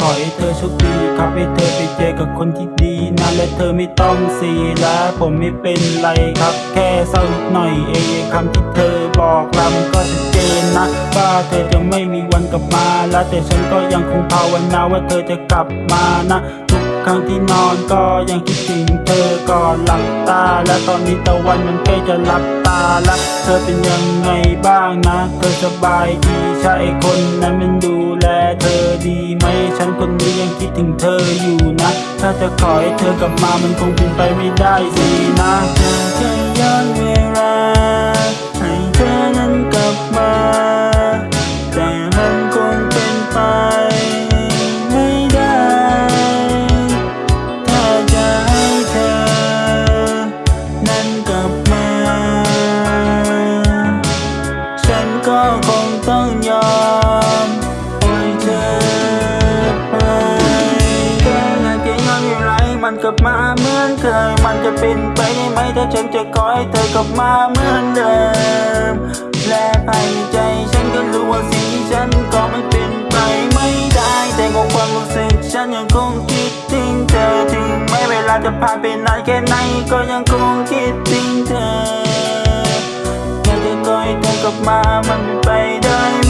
ขอให้เธอโชคดีครับให้เธอไปเจอกับคนที่ดีนะและเธอไม่ต้องเสียและผมไม่เป็นไรครับ แค่เศร้านิดหน่อยเองคำที่เธอบอกลำก็ชัดเจนนะว่าเธอจะไม่มีวันกลับมาและแต่ฉันก็ยังคงภาวนาว่าเธอจะกลับมานะทุ ครั้งที่นอนก็ยังคิดถึงเธอก่อนหลับตา และตอนนี้ตะวันมันใกล้จะหลับตาละเธอเป็นยังไงบ้างนะ เธอสบายดีใช่คนนั้นมันดูแลเธอดีไหมฉันคนนี้ยังคิดถึงเธออยู่นะ ถ้าจะขอให้เธอกลับมามันคงเป็นไปไม่ได้สินะ ก็คงต้องยอมปล่อยเธอไปเธออยากจะยอนเวลาให้มันกลับมาเหมือนเคยมันจะเป็นไปได้ไหมถ้าฉันจะขอให้เธอกลับมาเหมือนเดิมและภายในใจฉันก็รู้ว่าสิ่งที่ฉันก็ไม่เป็นไปไม่ได้แต่ของความรู้สึกฉันยังคงคิดถึงเธอถึงแม้เวลาจะผ่านไปนานแค่ไหนก็ยังคงคิดถึงเธอ อยากจะ